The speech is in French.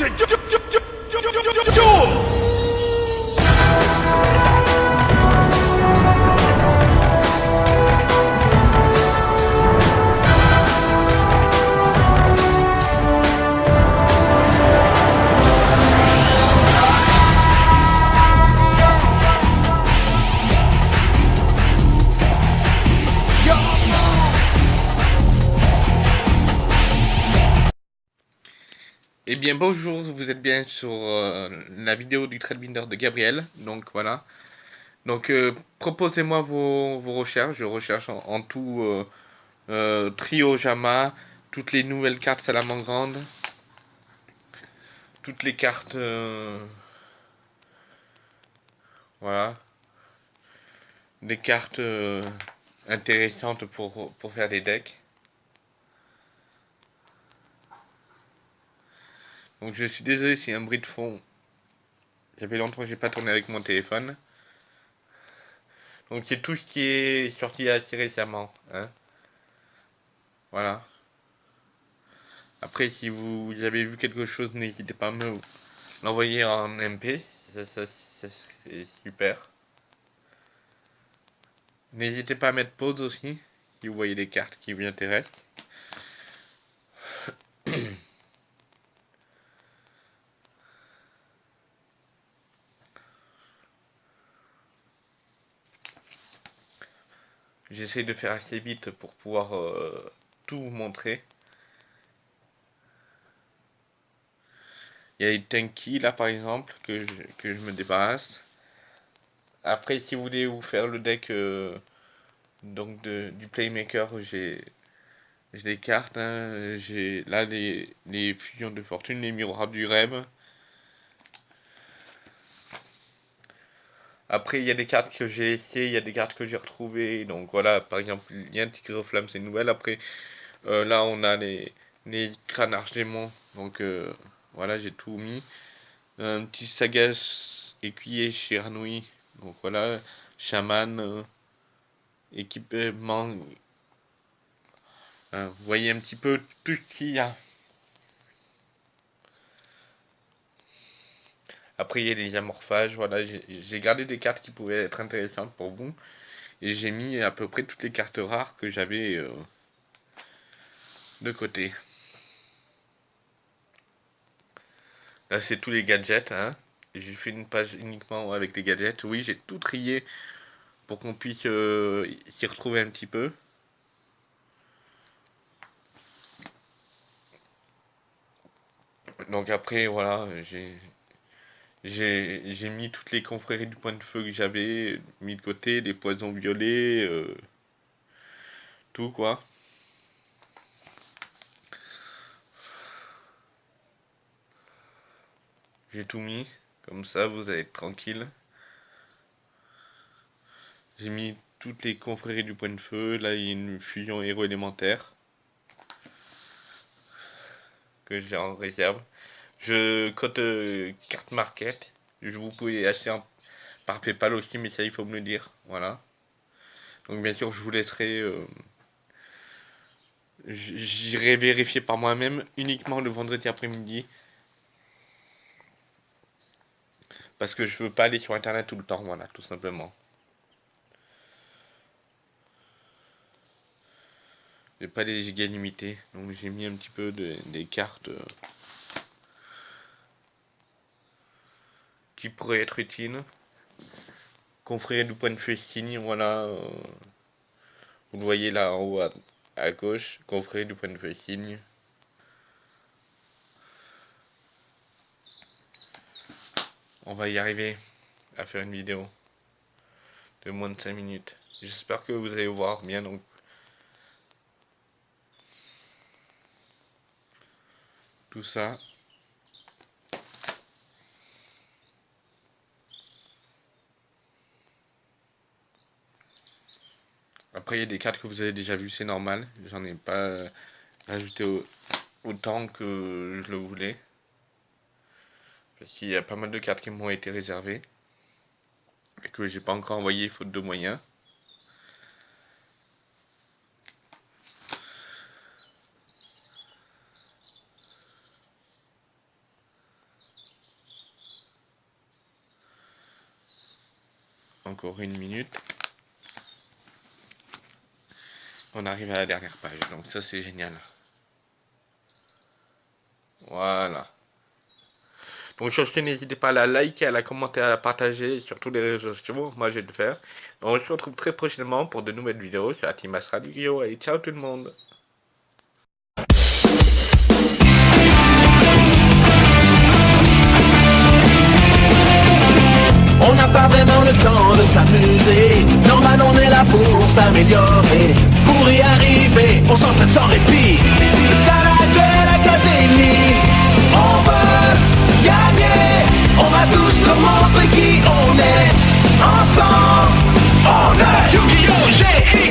to do. do, do. Eh bien bonjour, vous êtes bien sur euh, la vidéo du Binder de Gabriel, donc voilà. Donc euh, proposez-moi vos, recherches, je recherche en, tout euh, Trio Jama, toutes les nouvelles cartes Salamandre toutes les cartes... voilà. Des cartes intéressantes pour, pour faire des decks. Donc je suis désolé si un bruit de fond. Ça fait longtemps que j'ai pas tourné avec mon téléphone. Donc c'est tout ce qui est sorti assez récemment. Hein. Voilà. Après si vous avez vu quelque chose, n'hésitez pas à me l'envoyer en MP. Ça, c'est super. N'hésitez pas à mettre pause aussi si vous voyez des cartes qui vous intéressent. J'essaie de faire assez vite pour pouvoir euh, tout vous montrer. Il y a les Tanky là par exemple que je, que je me débarrasse. Après si vous voulez vous faire le deck euh, donc de, du Playmaker j'ai des cartes. Hein. J'ai là les, les fusions de fortune, les miroirs du rêve. Après, il y a des cartes que j'ai essayé, il y a des cartes que j'ai retrouvées. Donc voilà, par exemple, il y a un Tigre Flamme, c'est une nouvelle. Après, euh, là, on a les, les crânes. Donc euh, voilà, j'ai tout mis. Un petit Sagas écuyer chez Arnoui. Donc voilà, chaman, euh, équipement. vous voyez un petit peu tout ce qu'il y a. Après, il y a les amorphages. Voilà, j'ai gardé des cartes qui pouvaient être intéressantes pour vous. Et j'ai mis à peu près toutes les cartes rares que j'avais euh, de côté. Là, c'est tous les gadgets. Hein. J'ai fait une page uniquement avec les gadgets. Oui, j'ai tout trié pour qu'on puisse euh, s'y retrouver un petit peu. Donc après, voilà, j'ai j'ai mis toutes les confréries du point de feu que j'avais mis de côté, des poisons violets, euh, tout quoi. J'ai tout mis, comme ça vous allez être tranquille. J'ai mis toutes les confréries du point de feu, là il y a une fusion héros élémentaire que j'ai en réserve. Je cote euh, carte market. Je vous pouvez acheter par PayPal aussi, mais ça il faut me le dire. Voilà. Donc bien sûr, je vous laisserai. Euh, j'irai vérifier par moi-même uniquement le vendredi après-midi. Parce que je veux pas aller sur internet tout le temps, voilà, tout simplement. J'ai pas les gigas limités, donc j'ai mis un petit peu de, des cartes. Euh, qui pourrait être utile. Confrérie du point de signe, voilà. Euh, vous le voyez là en haut à, gauche, confrérie du point de signe. On va y arriver à faire une vidéo de moins de 5 minutes. J'espère que vous allez voir bien donc. Tout ça. Après, il y a des cartes que vous avez déjà vues, c'est normal. J'en ai pas euh, rajouté autant que je le voulais. Parce qu'il y a pas mal de cartes qui m'ont été réservées. Et que j'ai pas encore envoyé faute de moyens. Encore une minute. On arrive à la dernière page, donc ça c'est génial. Voilà. Donc sur ce, n'hésitez pas à la liker, à la commenter, à la partager sur tous les réseaux sociaux. Moi, je vais le faire. on se retrouve très prochainement pour de nouvelles vidéos sur Team Radio. Et ciao tout le monde le temps de s'amuser. Normal on est là pour s'améliorer. Pour y arriver, on s'entraîne sans répit. C'est ça la duel académie On veut gagner. On va tous montrer qui on est. Ensemble, on est. Yu-Gi-Oh!